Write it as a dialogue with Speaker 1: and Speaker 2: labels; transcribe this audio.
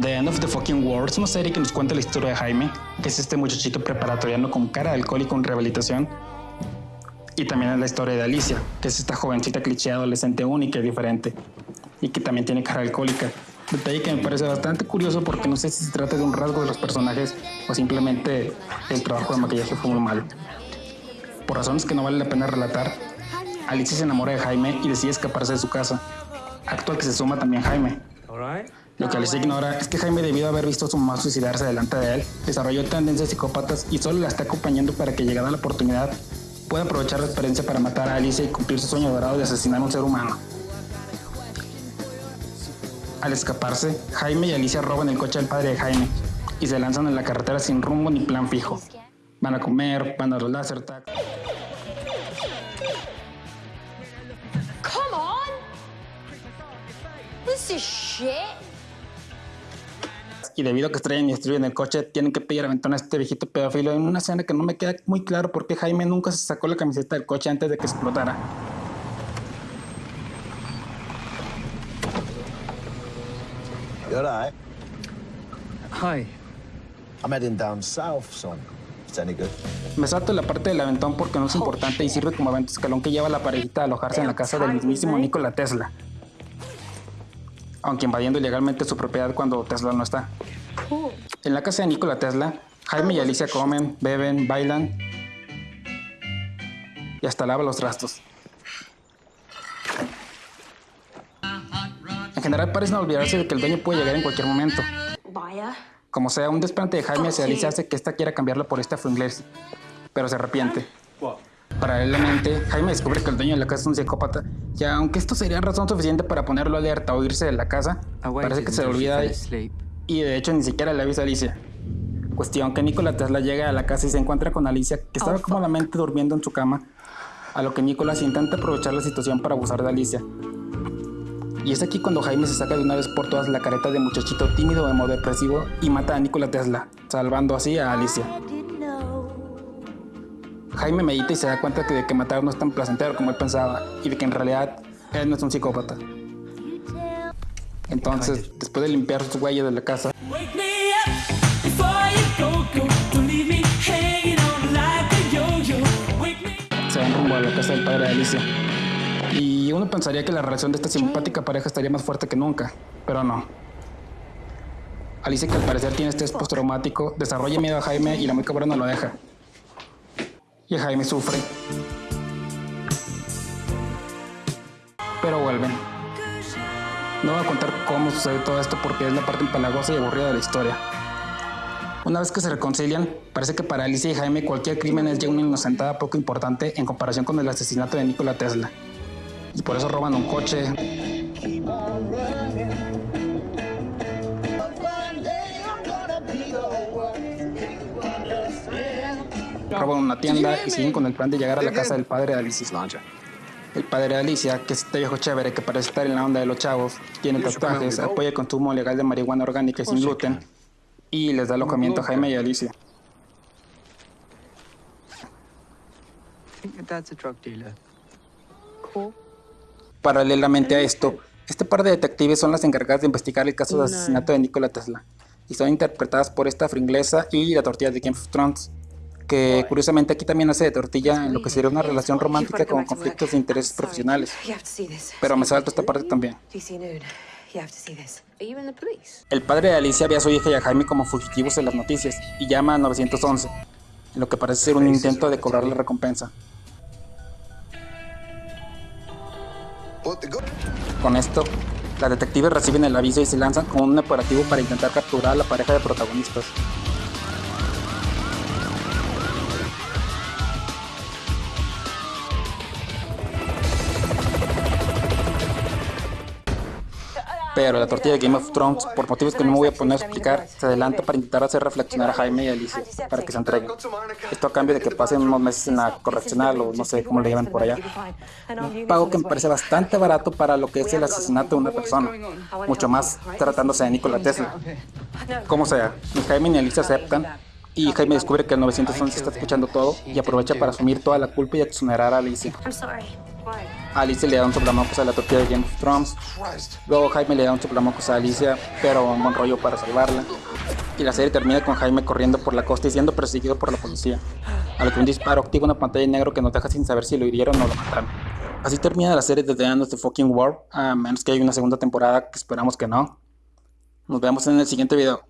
Speaker 1: The End of the Fucking World es una serie que nos cuenta la historia de Jaime, que es este muchachito preparatoriano con cara de alcohólico en rehabilitación. Y también es la historia de Alicia, que es esta jovencita cliché adolescente única y diferente, y que también tiene cara alcohólica. Detalle que me parece bastante curioso porque no sé si se trata de un rasgo de los personajes o simplemente el trabajo de maquillaje fue muy malo. Por razones que no vale la pena relatar, Alicia se enamora de Jaime y decide escaparse de su casa. Acto al que se suma también Jaime. Lo que Alicia ignora es que Jaime, debido a haber visto a su mamá suicidarse delante de él, desarrolló tendencias psicópatas y solo la está acompañando para que llegada la oportunidad pueda aprovechar la experiencia para matar a Alicia y cumplir su sueño dorado de asesinar a un ser humano. Al escaparse, Jaime y Alicia roban el coche del padre de Jaime y se lanzan en la carretera sin rumbo ni plan fijo. Van a comer, van a los láser tag.
Speaker 2: This is shit.
Speaker 1: y debido a que estrellan y destruyen el coche, tienen que pedir aventón a este viejito pedófilo en una escena que no me queda muy claro por qué Jaime nunca se sacó la camiseta del coche antes de que explotara.
Speaker 3: You alright?
Speaker 4: Hi.
Speaker 3: I'm heading down south, son. If it's any good.
Speaker 1: Me salto la parte del aventón porque no es importante y sirve como evento escalón que lleva a la parejita a alojarse en la casa del mismísimo Nikola Tesla. Aunque invadiendo ilegalmente su propiedad cuando Tesla no está. En la casa de Nikola Tesla, Jaime y Alicia comen, beben, bailan y hasta lava los trastos. En general parece no olvidarse de que el dueño puede llegar en cualquier momento.
Speaker 2: Vaya.
Speaker 1: Como sea, un desplante de Jaime hacia Alicia hace que esta quiera cambiarla por esta inglés, pero se arrepiente. Paralelamente, Jaime descubre que el dueño de la casa es un psicópata, y aunque esto sería razón suficiente para ponerlo alerta o irse de la casa, parece que se le olvida y de hecho ni siquiera le avisa a Alicia. Cuestión que Nikola Tesla llega a la casa y se encuentra con Alicia, que estaba cómodamente durmiendo en su cama, a lo que Nicolás intenta aprovechar la situación para abusar de Alicia. Y es aquí cuando Jaime se saca de una vez por todas la careta de muchachito tímido emo depresivo y mata a Nikola Tesla, salvando así a Alicia. Jaime medita y se da cuenta que de que matar no es tan placentero como él pensaba y de que en realidad él no es un psicópata. Entonces, después de limpiar sus huellas de la casa,
Speaker 5: Wake me up before you go, go. Don't leave me hanging on like a yo-yo. Wake me
Speaker 1: se van rumbo a la casa del padre de Alicia. Y uno pensaría que la relación de esta simpática pareja estaría más fuerte que nunca, pero no. Alicia, que al parecer tiene estrés postraumático, desarrolla miedo a Jaime y la muy cabrona lo deja. Y Jaime sufre. Pero vuelven. No voy a contar cómo sucede todo esto porque es la parte empalagosa y aburrida de la historia. Una vez que se reconcilian, parece que para Alicia y Jaime cualquier crimen es ya una inocentada poco importante en comparación con el asesinato de Nikola Tesla. Y por eso roban un coche, roban una tienda y siguen con el plan de llegar a la casa del padre de Alicia. El padre de Alicia, que es este viejo chévere que parece estar en la onda de los chavos, tiene tatuajes, apoya el consumo legal de marihuana orgánica y sin gluten, y les da alojamiento a Jaime y a Alicia. Paralelamente a esto, este par de detectives son las encargadas de investigar el caso de asesinato de Nikola Tesla, y son interpretadas por esta fringlesa y la tortilla de Game of Thrones, que curiosamente aquí también hace de tortilla en lo que sería una relación romántica con conflictos de intereses profesionales.
Speaker 6: You have to see this.
Speaker 1: Pero me salto esta parte también.
Speaker 6: DC Nude. You have to see this. Are you in the police?
Speaker 1: El padre de Alicia ve a su hija y a Jaime como fugitivos en las noticias y llama a 911, en lo que parece ser un intento de cobrar la recompensa. Con esto, las detectives reciben el aviso y se lanzan con un operativo para intentar capturar a la pareja de protagonistas. Pero la tortilla de Game of Thrones, por motivos que no me voy a poner a explicar, se adelanta para intentar hacer reflexionar a Jaime y a Alicia para que se entreguen. Esto a cambio de que pasen unos meses en la correccional o no sé cómo le llaman por allá. Un pago que me parece bastante barato para lo que es el asesinato de una persona, mucho más tratándose de Nikola Tesla. Como sea, ni Jaime ni Alicia aceptan y Jaime descubre que el 911 está escuchando todo y aprovecha para asumir toda la culpa y exonerar a Alicia. Alicia le da un soplamocos a la tortilla de Game of Thrones. Luego Jaime le da un soplamocos a Alicia, pero un buen rollo para salvarla. Y la serie termina con Jaime corriendo por la costa y siendo perseguido por la policía. A lo que un disparo activa una pantalla en negro que nos deja sin saber si lo hirieron o lo mataron. Así termina la serie de The End the Fucking War, a menos que haya una segunda temporada que esperamos que no. Nos vemos en el siguiente video.